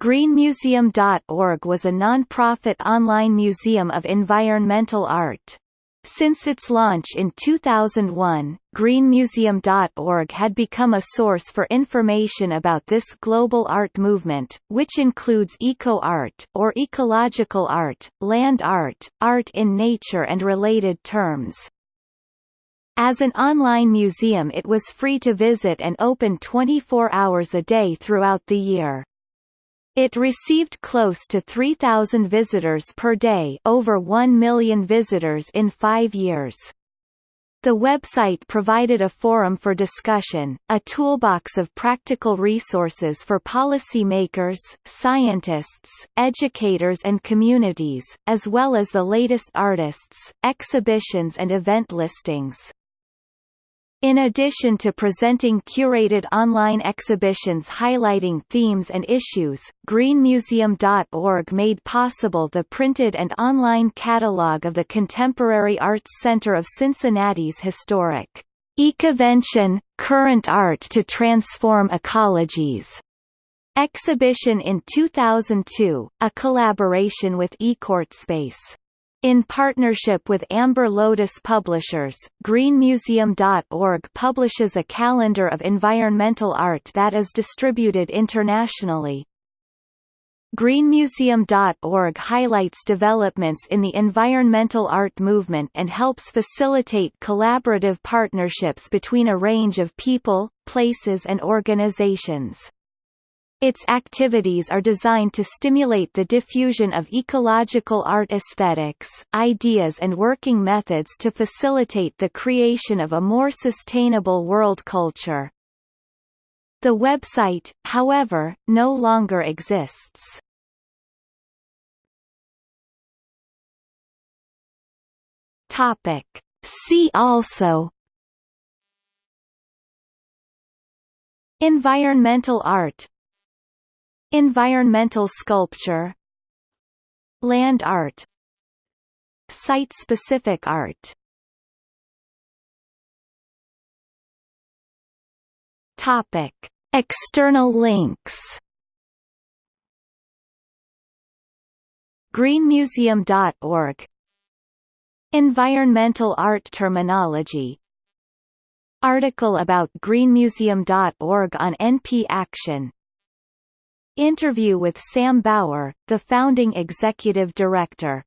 GreenMuseum.org was a non-profit online museum of environmental art. Since its launch in 2001, greenmuseum.org had become a source for information about this global art movement, which includes eco-art or ecological art, land art, art in nature and related terms. As an online museum it was free to visit and open 24 hours a day throughout the year. It received close to 3,000 visitors per day over 1 million visitors in five years. The website provided a forum for discussion, a toolbox of practical resources for policymakers, scientists, educators and communities, as well as the latest artists, exhibitions and event listings. In addition to presenting curated online exhibitions highlighting themes and issues, greenmuseum.org made possible the printed and online catalog of the Contemporary Arts Center of Cincinnati's historic Ecovention – Current Art to Transform Ecologies exhibition in 2002, a collaboration with ecoartspace. In partnership with Amber Lotus Publishers, greenmuseum.org publishes a calendar of environmental art that is distributed internationally. greenmuseum.org highlights developments in the environmental art movement and helps facilitate collaborative partnerships between a range of people, places and organizations. Its activities are designed to stimulate the diffusion of ecological art aesthetics, ideas and working methods to facilitate the creation of a more sustainable world culture. The website, however, no longer exists. Topic. See also Environmental art Environmental sculpture Land art Site-specific art. Topic. External links. Greenmuseum.org Environmental art terminology. Article about greenmuseum.org on NP Action Interview with Sam Bower, the founding executive director